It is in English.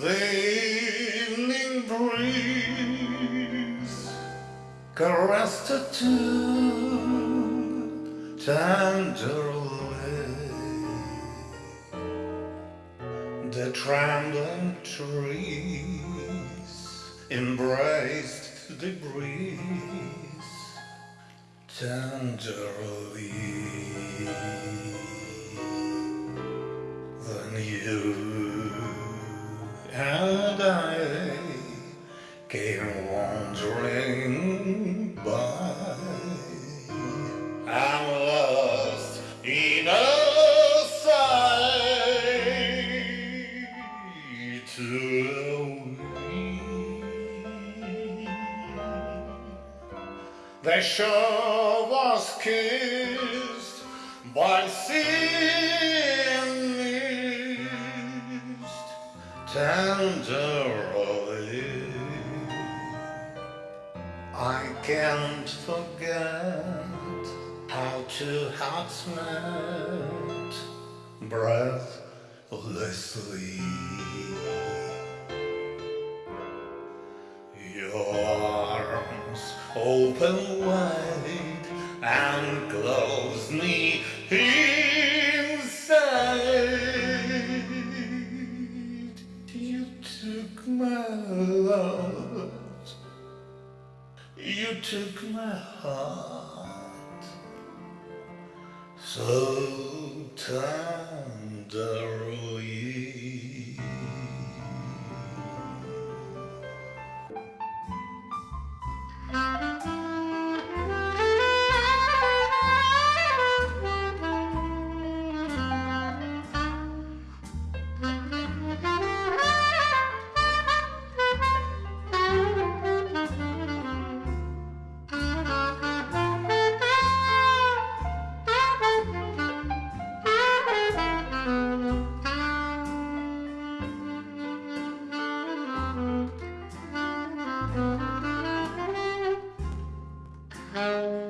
The evening breeze caressed her too tenderly. The trembling trees embraced the breeze tenderly. Then you The shore was kissed by sea and mist tenderly. I can't forget how two hearts met breathlessly. Open wide and close me inside. You took my love, you took my heart so tenderly. Música